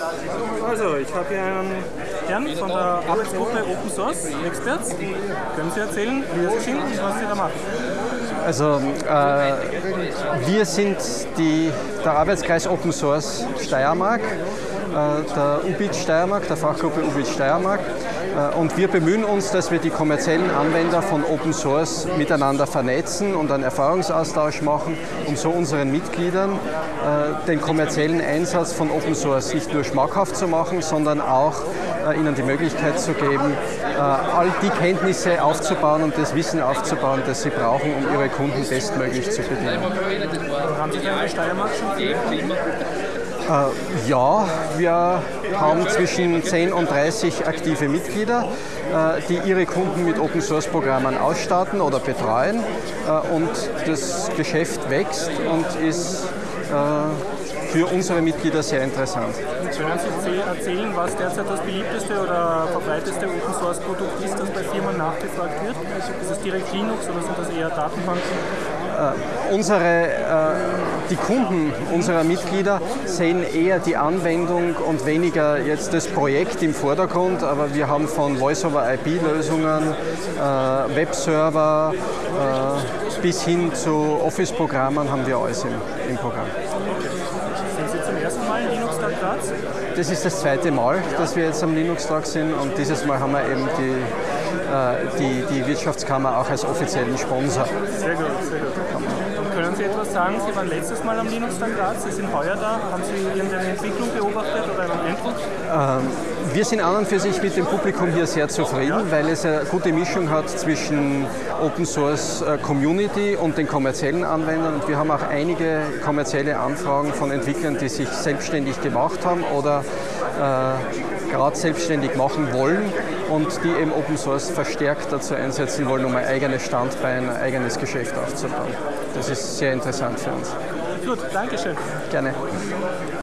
Also, ich habe hier einen Herrn von der Arbeitsgruppe Open Source Experts. Können Sie erzählen, wer Sie sind und was Sie da machen? Also äh, wir sind die, der Arbeitskreis Open Source Steiermark, der UBIT Steiermark, der Fachgruppe UBIT Steiermark. Äh, und wir bemühen uns, dass wir die kommerziellen Anwender von Open Source miteinander vernetzen und einen Erfahrungsaustausch machen, um so unseren Mitgliedern äh, den kommerziellen Einsatz von Open Source nicht nur schmackhaft zu machen, sondern auch äh, ihnen die Möglichkeit zu geben, all die Kenntnisse aufzubauen und das Wissen aufzubauen, das sie brauchen, um ihre Kunden bestmöglich zu bedienen. Haben Sie da in der Steiermark schon äh, ja, wir haben zwischen 10 und 30 aktive Mitglieder, äh, die ihre Kunden mit Open Source Programmen ausstatten oder betreuen. Äh, und das Geschäft wächst und ist äh, für unsere Mitglieder sehr interessant. Können Sie erzählen, was derzeit das beliebteste oder verbreiteste Open Source Produkt ist, das bei Firmen nachgefragt wird? Ist es direkt Linux oder sind das eher Datenbanken? Äh, unsere, äh, die Kunden unserer Mitglieder sehen eher die Anwendung und weniger jetzt das Projekt im Vordergrund, aber wir haben von Voice-over-IP-Lösungen, äh, Webserver äh, bis hin zu Office-Programmen haben wir alles im, im Programm. Sind Sie zum ersten Mal in Linux-Tag? Das ist das zweite Mal, dass wir jetzt am Linux-Tag sind und dieses Mal haben wir eben die die, die Wirtschaftskammer auch als offiziellen Sponsor. Sehr gut, sehr gut. Und können Sie etwas sagen? Sie waren letztes Mal am Linux-Tag Graz, Sie sind heuer da. Haben Sie irgendeine Entwicklung beobachtet oder einen Eindruck? Ähm, wir sind an und für sich mit dem Publikum hier sehr zufrieden, weil es eine gute Mischung hat zwischen Open Source äh, Community und den kommerziellen Anwendern. Und wir haben auch einige kommerzielle Anfragen von Entwicklern, die sich selbstständig gemacht haben oder äh, gerade selbstständig machen wollen und die eben Open Source verstärkt dazu einsetzen wollen, um ein eigenes Standbein, ein eigenes Geschäft aufzubauen. Das ist sehr interessant für uns. Gut, Dankeschön. Gerne.